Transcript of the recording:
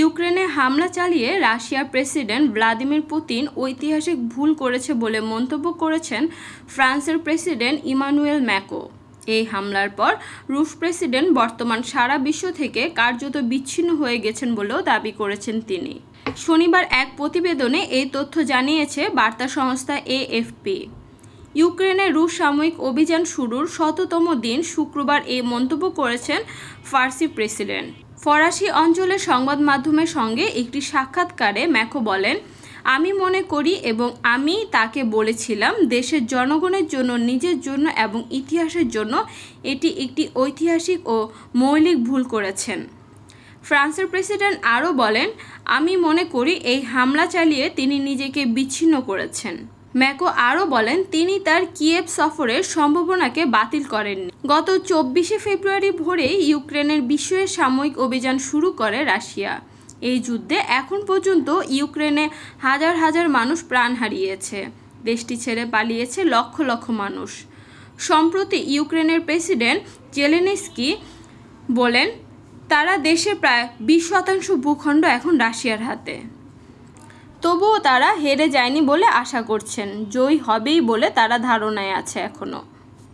ইউক্রেনে হামলা চালিয়ে রাশিয়ার প্রেসিডেন্ট ভ্লাদিমির পুতিন ঐতিহাসিক ভুল করেছে বলে মন্তব্য করেছেন ফ্রান্সের প্রেসিডেন্ট ইমানুয়েল ম্যাকো। এই হামলার পর রুশ প্রেসিডেন্ট বর্তমান সারা বিশ্ব থেকে কার্যত বিচ্ছিন্ন হয়ে গেছেন বলেও দাবি করেছেন তিনি। শনিবার এক প্রতিবেদনে এই তথ্য জানিয়েছে বার্তা সংস্থা এএফপি। ইউক্রেনে রুশ সাময়িক অভিযান শুরুর শততম দিন শুক্রবার এই মন্তব্য করেছেন ফার্সি প্রেসিডেন্ট। ফরাসি অঞ্চলের সংবাদ মাধ্যমের সঙ্গে একটি সাক্ষাৎকারে ম্যাকো বলেন, আমি মনে করি এবং আমি তাকে বলেছিলাম, দেশের জনগণের জন্য, নিজের জন্য এবং ইতিহাসের জন্য এটি একটি ঐতিহাসিক ও মৌলিক ভুল করেছেন। ফ্রান্সের প্রেসিডেন্ট আরও বলেন, আমি মনে করি এই হামলা চালিয়ে তিনি নিজেকে বিচ্ছিন্ন করেছেন। ম্যাকো আরও বলেন, তিনি তার কিয়েভ সফরের সম্ভাবনাকে বাতিল করেননি। গত চব্বিশে ফেব্রুয়ারি ভোরে ইউক্রেনের বিশ্বের সাময়িক অভিযান শুরু করে রাশিয়া। এই যুদ্ধে এখন পর্যন্ত ইউক্রেনে হাজার হাজার মানুষ প্রাণ হারিয়েছে। দেশটি ছেড়ে পালিয়েছে লক্ষ লক্ষ মানুষ। সম্প্রতি ইউক্রেনের প্রেসিডেন্ট জেলেনিস্কি বলেন, তারা দেশের প্রায় বিশ শতাংশ ভূখণ্ড এখন রাশিয়ার হাতে। তবুও তারা হেরে যায়নি বলে আশা করছেন। জয়ী হবেই বলে তারা ধারণায় আছে এখনও